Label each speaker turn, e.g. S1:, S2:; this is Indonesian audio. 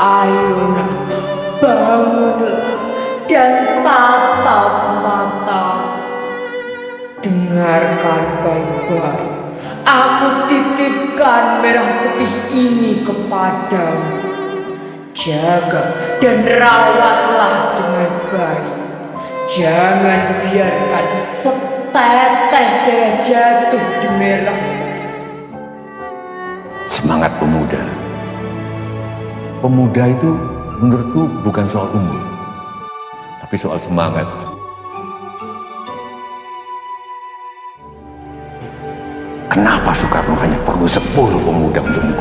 S1: Ayo bangunlah dan tatap mata. Dengarkan baik-baik. Aku titipkan merah putih ini kepadamu. Jaga dan rawatlah dengan baik. Jangan biarkan setetes darah jatuh di merah
S2: Semangat pemuda. Pemuda itu menurutku bukan soal umur, tapi soal semangat. Kenapa Soekarno hanya perlu 10 pemuda untuk?